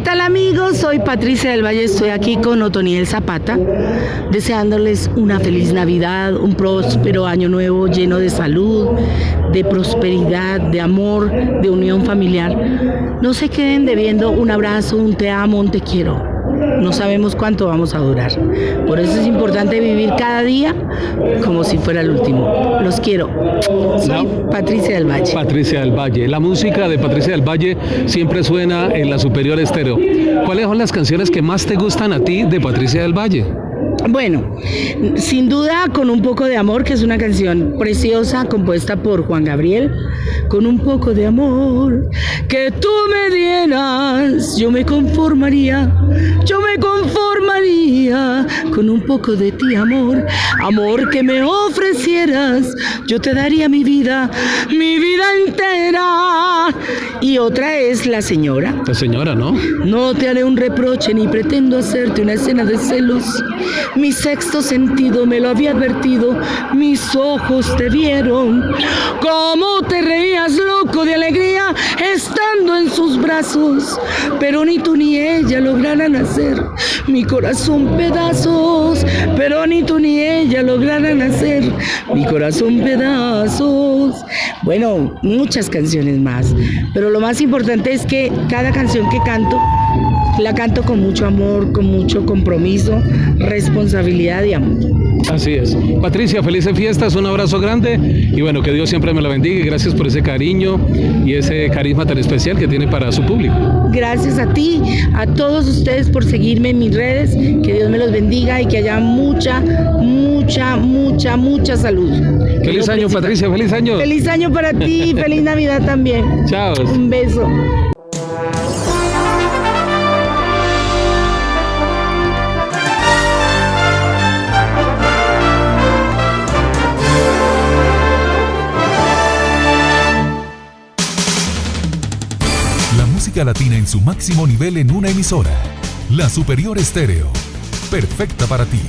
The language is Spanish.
tal amigos? Soy Patricia del Valle, estoy aquí con Otoniel Zapata, deseándoles una feliz Navidad, un próspero año nuevo lleno de salud, de prosperidad, de amor, de unión familiar. No se queden debiendo un abrazo, un te amo, un te quiero no sabemos cuánto vamos a durar. Por eso es importante vivir cada día como si fuera el último. Los quiero. Soy Patricia del Valle. Patricia del Valle. La música de Patricia del Valle siempre suena en la Superior Estéreo. ¿Cuáles son las canciones que más te gustan a ti de Patricia del Valle? Bueno, sin duda con un poco de amor, que es una canción preciosa compuesta por Juan Gabriel, con un poco de amor que tú me dieras, yo me conformaría, yo me conformaría con un poco de ti amor, amor que me ofrecieras, yo te daría mi vida, mi vida entera. Y otra es la señora. La señora, ¿no? No te haré un reproche ni pretendo hacerte una escena de celos. Mi sexto sentido me lo había advertido, mis ojos te vieron. Cómo te pero ni tú ni ella lograran hacer mi corazón pedazos, pero ni tú ni ella lograran hacer mi corazón pedazos. Bueno, muchas canciones más, pero lo más importante es que cada canción que canto la canto con mucho amor, con mucho compromiso, responsabilidad y amor. Así es. Patricia, felices fiestas, un abrazo grande y bueno, que Dios siempre me la bendiga y gracias por ese cariño y ese carisma tan especial que tiene para su público. Gracias a ti, a todos ustedes por seguirme en mis redes, que Dios me los bendiga y que haya mucha, mucha, mucha, mucha salud. Feliz año, Patricia, feliz año. Feliz año para ti, feliz Navidad también. Chao. Un beso. Latina en su máximo nivel en una emisora. La Superior Estéreo. Perfecta para ti.